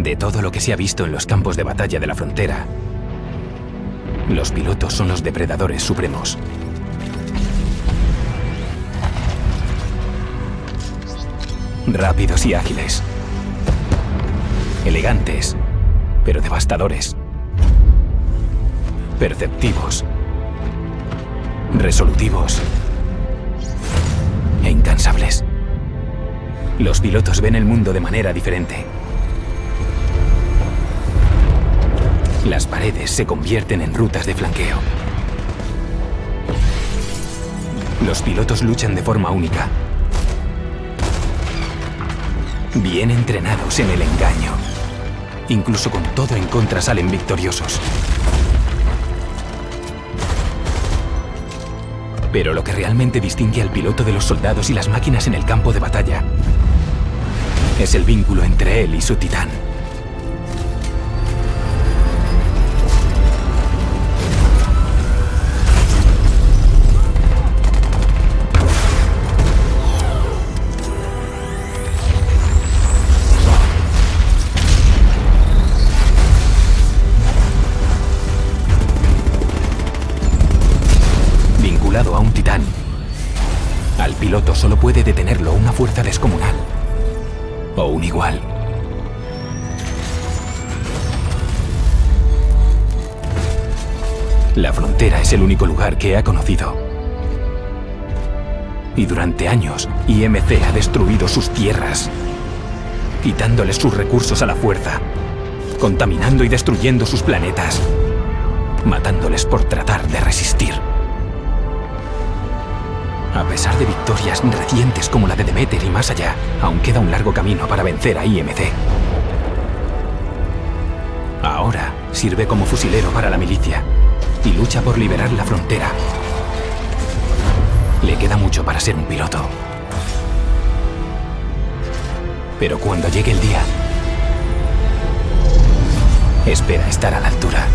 De todo lo que se ha visto en los campos de batalla de la frontera, los pilotos son los depredadores supremos. Rápidos y ágiles. Elegantes, pero devastadores. Perceptivos. Resolutivos. E incansables. Los pilotos ven el mundo de manera diferente. Las paredes se convierten en rutas de flanqueo. Los pilotos luchan de forma única. Bien entrenados en el engaño. Incluso con todo en contra salen victoriosos. Pero lo que realmente distingue al piloto de los soldados y las máquinas en el campo de batalla es el vínculo entre él y su titán. A un titán, al piloto solo puede detenerlo una fuerza descomunal o un igual. La frontera es el único lugar que ha conocido. Y durante años, IMC ha destruido sus tierras, quitándoles sus recursos a la fuerza, contaminando y destruyendo sus planetas, matándoles por tratar de resistir. A pesar de victorias recientes como la de Demeter y más allá, aún queda un largo camino para vencer a IMC. Ahora sirve como fusilero para la milicia y lucha por liberar la frontera. Le queda mucho para ser un piloto. Pero cuando llegue el día, espera estar a la altura.